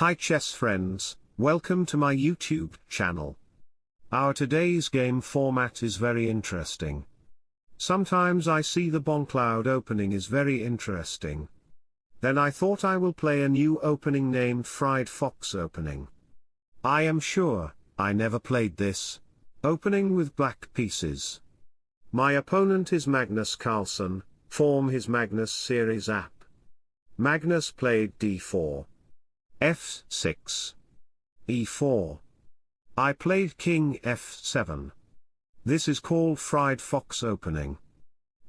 Hi chess friends, welcome to my YouTube channel. Our today's game format is very interesting. Sometimes I see the Bongcloud opening is very interesting. Then I thought I will play a new opening named Fried Fox opening. I am sure, I never played this. Opening with black pieces. My opponent is Magnus Carlsen, form his Magnus series app. Magnus played d4. F6. e4. I played king f7. This is called fried fox opening.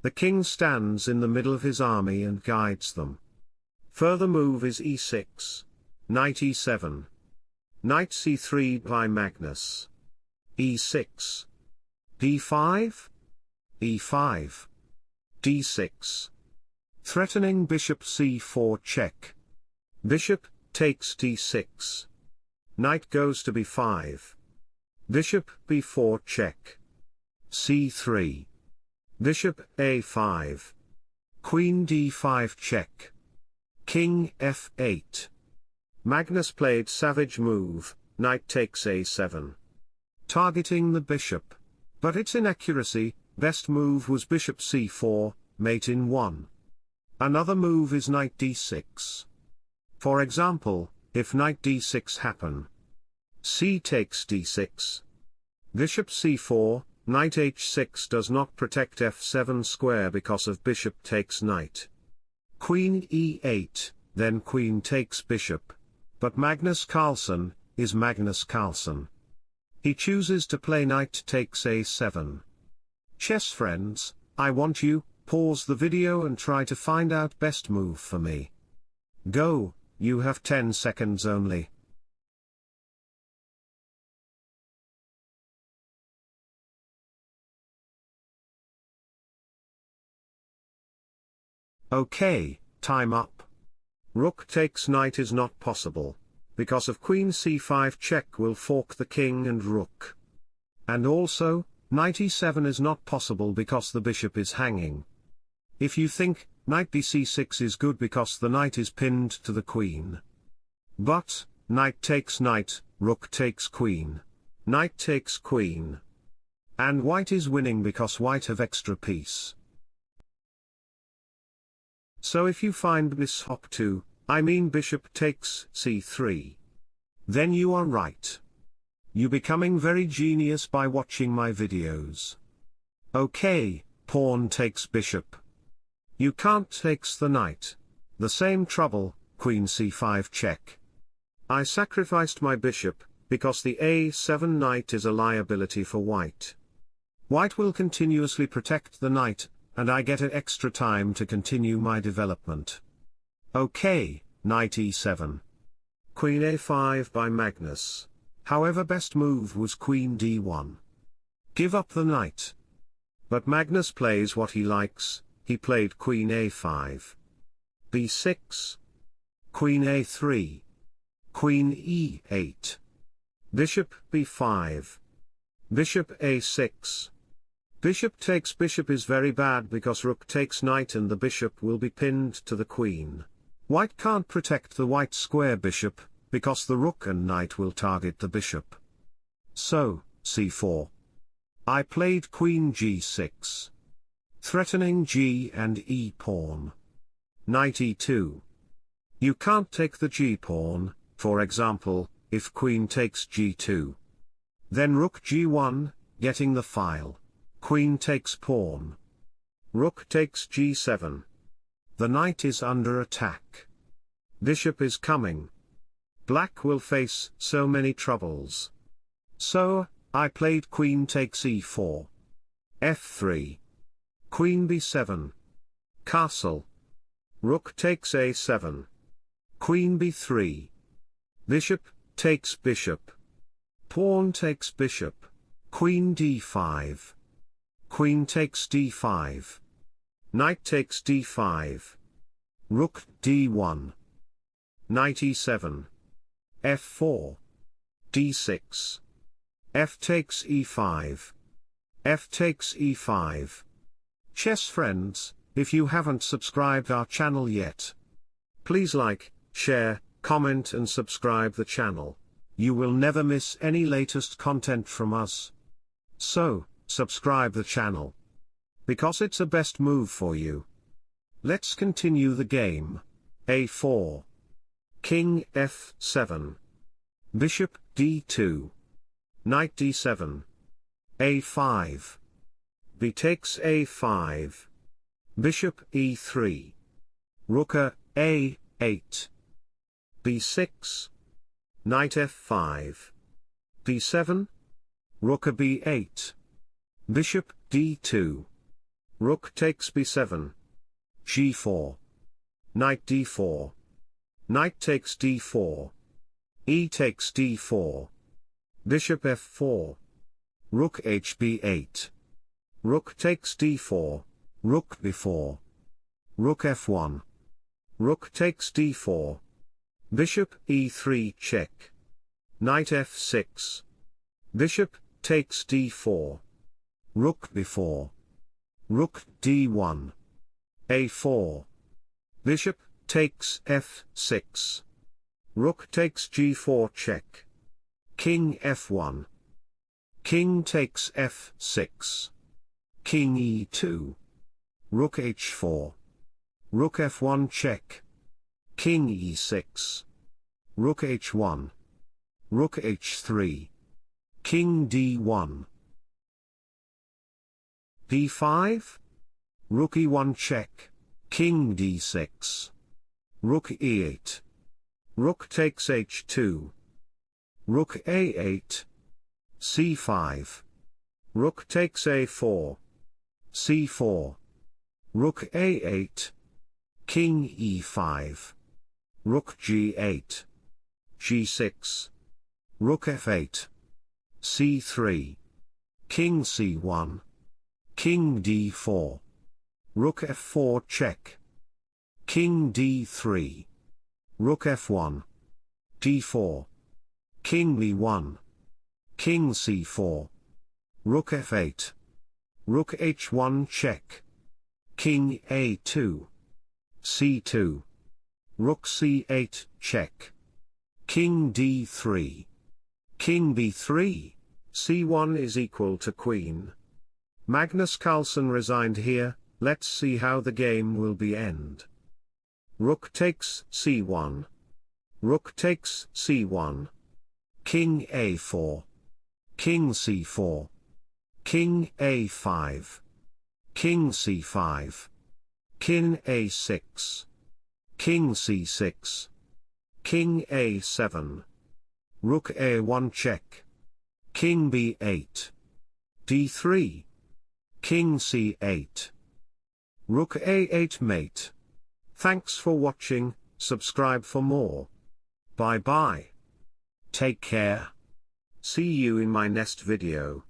The king stands in the middle of his army and guides them. Further move is e6. Knight e7. Knight c3 by Magnus. e6. d5. e5. d6. Threatening bishop c4 check. Bishop, takes d6. Knight goes to b5. Bishop b4 check. c3. Bishop a5. Queen d5 check. King f8. Magnus played savage move, knight takes a7. Targeting the bishop. But its inaccuracy, best move was bishop c4, mate in 1. Another move is knight d6. For example, if knight d6 happen. c takes d6. Bishop c4, knight h6 does not protect f7 square because of bishop takes knight. Queen e8, then queen takes bishop. But Magnus Carlsen, is Magnus Carlsen. He chooses to play knight takes a7. Chess friends, I want you, Pause the video and try to find out best move for me. Go, you have 10 seconds only. Okay, time up. Rook takes knight is not possible, because of queen c5 check will fork the king and rook. And also, knight e7 is not possible because the bishop is hanging. If you think, knight bc6 is good because the knight is pinned to the queen. But, knight takes knight, rook takes queen. Knight takes queen. And white is winning because white have extra piece. So if you find bishop 2, I mean bishop takes c3. Then you are right. You becoming very genius by watching my videos. Okay, pawn takes bishop. You can't takes the knight. The same trouble, queen c5 check. I sacrificed my bishop, because the a7 knight is a liability for white. White will continuously protect the knight, and I get an extra time to continue my development. Okay, knight e7. Queen a5 by Magnus. However best move was queen d1. Give up the knight. But Magnus plays what he likes, he played queen a5. b6. Queen a3. Queen e8. Bishop b5. Bishop a6. Bishop takes bishop is very bad because rook takes knight and the bishop will be pinned to the queen. White can't protect the white square bishop, because the rook and knight will target the bishop. So, c4. I played queen g6 threatening g and e pawn. Knight e2. You can't take the g pawn, for example, if queen takes g2. Then rook g1, getting the file. Queen takes pawn. Rook takes g7. The knight is under attack. Bishop is coming. Black will face so many troubles. So, I played queen takes e4. f3. Queen b7. Castle. Rook takes a7. Queen b3. Bishop, takes bishop. Pawn takes bishop. Queen d5. Queen takes d5. Knight takes d5. Rook d1. Knight e7. f4. d6. f takes e5. f takes e5. Chess friends, if you haven't subscribed our channel yet, please like, share, comment and subscribe the channel. You will never miss any latest content from us. So, subscribe the channel. Because it's a best move for you. Let's continue the game. a4. King f7. Bishop d2. Knight d7. a5. B takes a5. Bishop e3. Rook a8. b6. Knight f5. b7. Rook b8. Bishop d2. Rook takes b7. g4. Knight d4. Knight takes d4. e takes d4. Bishop f4. Rook hb8. Rook takes d4. Rook b4. Rook f1. Rook takes d4. Bishop e3 check. Knight f6. Bishop takes d4. Rook b4. Rook d1. a4. Bishop takes f6. Rook takes g4 check. King f1. King takes f6. King e2. Rook h4. Rook f1 check. King e6. Rook h1. Rook h3. King d1. d5. Rook e1 check. King d6. Rook e8. Rook takes h2. Rook a8. c5. Rook takes a4. C4. Rook a8. King e5. Rook g8. g6. Rook f8. c3. King c1. King d4. Rook f4 check. King d3. Rook f1. d4. King b1. King c4. Rook f8. Rook h1 check. King a2. c2. Rook c8 check. King d3. King b3. c1 is equal to queen. Magnus Carlsen resigned here, let's see how the game will be end. Rook takes c1. Rook takes c1. King a4. King c4. King a5. King c5. King a6. King c6. King a7. Rook a1 check. King b8. d3. King c8. Rook a8 mate. Thanks for watching, subscribe for more. Bye bye. Take care. See you in my next video.